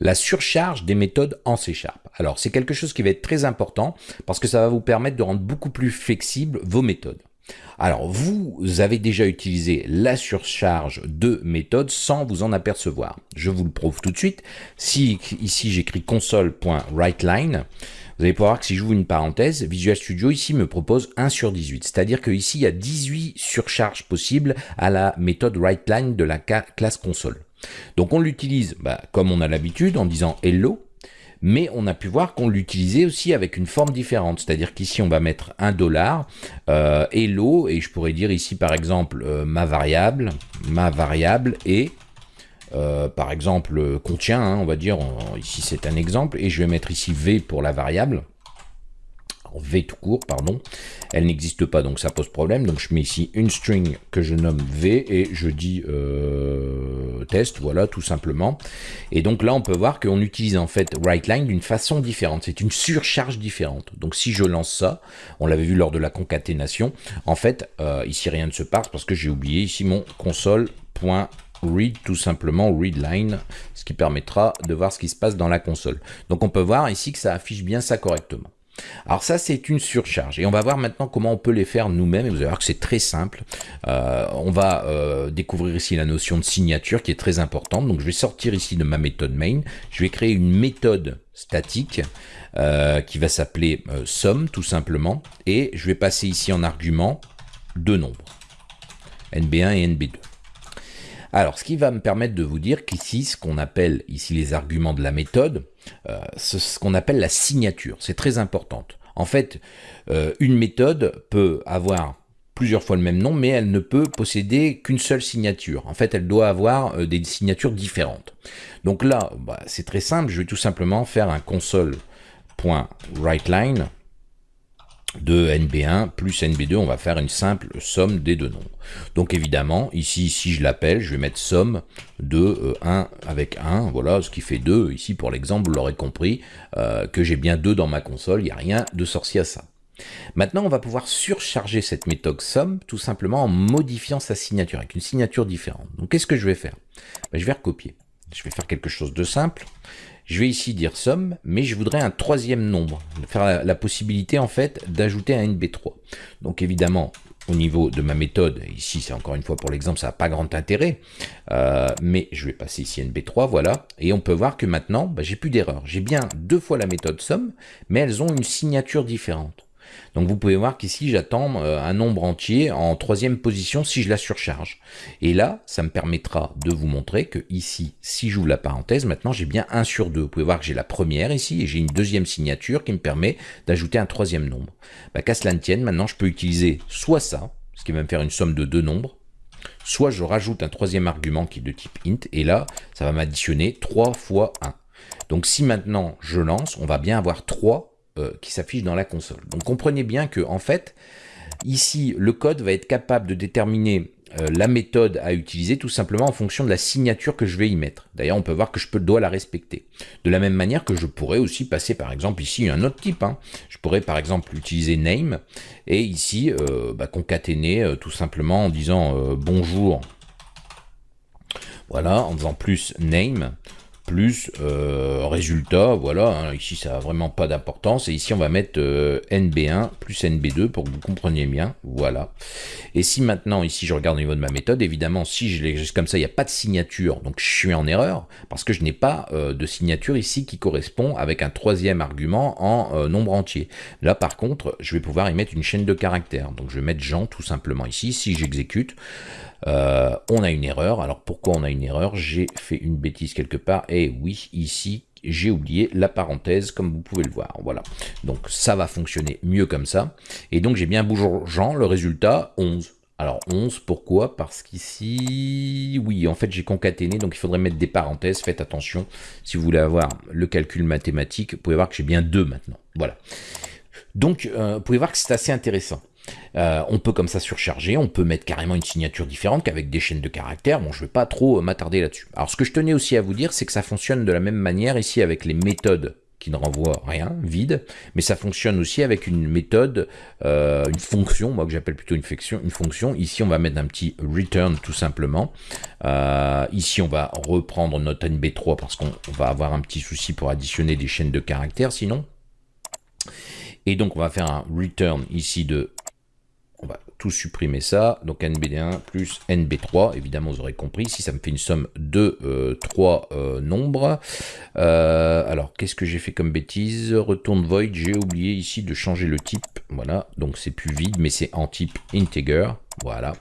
la surcharge des méthodes en C Sharp. Alors c'est quelque chose qui va être très important parce que ça va vous permettre de rendre beaucoup plus flexibles vos méthodes. Alors vous avez déjà utilisé la surcharge de méthodes sans vous en apercevoir. Je vous le prouve tout de suite. Si ici j'écris console.writeLine, vous allez pouvoir voir que si j'ouvre une parenthèse, Visual Studio ici me propose 1 sur 18. C'est-à-dire qu'ici il y a 18 surcharges possibles à la méthode WriteLine de la classe console. Donc on l'utilise bah, comme on a l'habitude en disant hello, mais on a pu voir qu'on l'utilisait aussi avec une forme différente, c'est-à-dire qu'ici on va mettre un dollar, euh, hello, et je pourrais dire ici par exemple euh, ma variable, ma variable est, euh, par exemple contient, hein, on va dire, ici c'est un exemple, et je vais mettre ici v pour la variable, V tout court, pardon. Elle n'existe pas, donc ça pose problème. Donc je mets ici une string que je nomme V et je dis euh, test, voilà, tout simplement. Et donc là, on peut voir qu'on utilise en fait WriteLine d'une façon différente. C'est une surcharge différente. Donc si je lance ça, on l'avait vu lors de la concaténation, en fait, euh, ici rien ne se passe parce que j'ai oublié ici mon console.read tout simplement readline, ce qui permettra de voir ce qui se passe dans la console. Donc on peut voir ici que ça affiche bien ça correctement. Alors ça, c'est une surcharge. Et on va voir maintenant comment on peut les faire nous-mêmes. Et vous allez voir que c'est très simple. Euh, on va euh, découvrir ici la notion de signature qui est très importante. Donc je vais sortir ici de ma méthode main. Je vais créer une méthode statique euh, qui va s'appeler somme tout simplement. Et je vais passer ici en argument deux nombres. NB1 et NB2. Alors, ce qui va me permettre de vous dire qu'ici, ce qu'on appelle ici les arguments de la méthode, ce qu'on appelle la signature. C'est très importante. En fait, euh, une méthode peut avoir plusieurs fois le même nom, mais elle ne peut posséder qu'une seule signature. En fait, elle doit avoir euh, des signatures différentes. Donc là, bah, c'est très simple, je vais tout simplement faire un console.writeLine de NB1 plus NB2, on va faire une simple somme des deux nombres. Donc évidemment, ici, si je l'appelle, je vais mettre somme de 1 euh, avec 1, voilà, ce qui fait 2. Ici, pour l'exemple, vous l'aurez compris, euh, que j'ai bien 2 dans ma console, il n'y a rien de sorcier à ça. Maintenant, on va pouvoir surcharger cette méthode somme tout simplement en modifiant sa signature, avec une signature différente. Donc qu'est-ce que je vais faire? Ben, Je vais recopier. Je vais faire quelque chose de simple. Je vais ici dire somme, mais je voudrais un troisième nombre, faire la, possibilité en fait d'ajouter un NB3. Donc évidemment, au niveau de ma méthode, ici c'est encore une fois pour l'exemple, ça n'a pas grand intérêt, euh, mais je vais passer ici NB3, voilà, et on peut voir que maintenant, bah, j'ai plus d'erreur. J'ai bien deux fois la méthode somme, mais elles ont une signature différente. Donc vous pouvez voir qu'ici j'attends euh, un nombre entier en troisième position si je la surcharge. Et là, ça me permettra de vous montrer que ici, si j'ouvre la parenthèse, maintenant j'ai bien 1 sur 2. Vous pouvez voir que j'ai la première ici et j'ai une deuxième signature qui me permet d'ajouter un troisième nombre. Bah, qu'à cela ne tienne, maintenant je peux utiliser soit ça, ce qui va me faire une somme de deux nombres, soit je rajoute un troisième argument qui est de type int, et là, ça va m'additionner 3 fois 1. Donc si maintenant je lance, on va bien avoir 3 euh, qui s'affiche dans la console. Donc comprenez bien que en fait, ici, le code va être capable de déterminer euh, la méthode à utiliser tout simplement en fonction de la signature que je vais y mettre. D'ailleurs, on peut voir que je dois la respecter. De la même manière que je pourrais aussi passer par exemple ici un autre type. Hein. Je pourrais par exemple utiliser name et ici euh, bah, concaténer tout simplement en disant bonjour. Voilà, en faisant plus name plus euh, résultat, voilà, hein, ici ça n'a vraiment pas d'importance, et ici on va mettre euh, NB1 plus NB2 pour que vous compreniez bien, voilà. Et si maintenant, ici je regarde au niveau de ma méthode, évidemment si je l'ai comme ça, il n'y a pas de signature, donc je suis en erreur, parce que je n'ai pas euh, de signature ici qui correspond avec un troisième argument en nombre entier. Là par contre, je vais pouvoir y mettre une chaîne de caractères, donc je vais mettre Jean tout simplement ici, si j'exécute, on a une erreur. Alors pourquoi on a une erreur? J'ai fait une bêtise quelque part. Et oui, ici, j'ai oublié la parenthèse, comme vous pouvez le voir. Voilà. Donc ça va fonctionner mieux comme ça. Et donc j'ai bien bougeant le résultat 11. Alors 11, pourquoi? Parce qu'ici, oui, en fait j'ai concaténé, donc il faudrait mettre des parenthèses, faites attention. Si vous voulez avoir le calcul mathématique, vous pouvez voir que j'ai bien 2 maintenant. Voilà. Donc, euh, vous pouvez voir que c'est assez intéressant. Euh, on peut comme ça surcharger, on peut mettre carrément une signature différente qu'avec des chaînes de caractères. Bon, je ne vais pas trop euh, m'attarder là-dessus. Alors, ce que je tenais aussi à vous dire, c'est que ça fonctionne de la même manière ici avec les méthodes qui ne renvoie rien, vide, mais ça fonctionne aussi avec une méthode, euh, une fonction, moi que j'appelle plutôt une fonction. Ici, on va mettre un petit return tout simplement. Ici, on va reprendre notre NB3 parce qu'on va avoir un petit souci pour additionner des chaînes de caractères sinon. Et donc, on va faire un return ici de tout supprimer ça. Donc NB1 plus NB3, évidemment vous aurez compris, si ça me fait une somme de euh, 3 euh, nombres. Euh, alors qu'est-ce que j'ai fait comme bêtise? Retourne void, j'ai oublié ici de changer le type. Voilà, donc c'est plus vide, mais c'est en type integer. Voilà.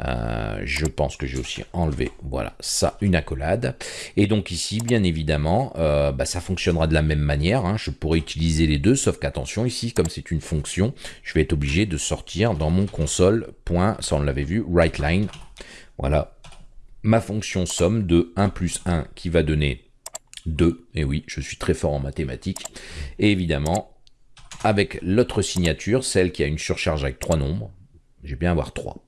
Euh, je pense que j'ai aussi enlevé, voilà, ça, une accolade. Et donc ici, bien évidemment, euh, bah, ça fonctionnera de la même manière. Hein. Je pourrais utiliser les deux, sauf qu'attention, ici, comme c'est une fonction, je vais être obligé de sortir dans mon console, ça on l'avait vu, right line. Voilà, ma fonction somme de 1 plus 1 qui va donner 2. Et oui, je suis très fort en mathématiques. Et évidemment, avec l'autre signature, celle qui a une surcharge avec trois nombres, j'ai bien avoir 3.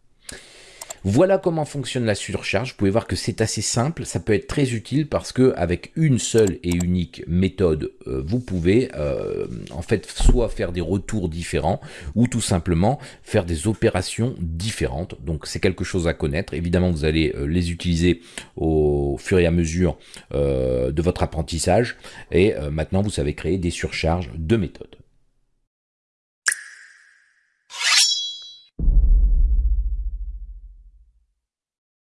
Voilà comment fonctionne la surcharge. Vous pouvez voir que c'est assez simple. Ça peut être très utile parce que avec une seule et unique méthode, euh, vous pouvez euh, en fait soit faire des retours différents ou tout simplement faire des opérations différentes. Donc c'est quelque chose à connaître. Évidemment, vous allez euh, les utiliser au fur et à mesure de votre apprentissage. Et maintenant, vous savez créer des surcharges de méthodes.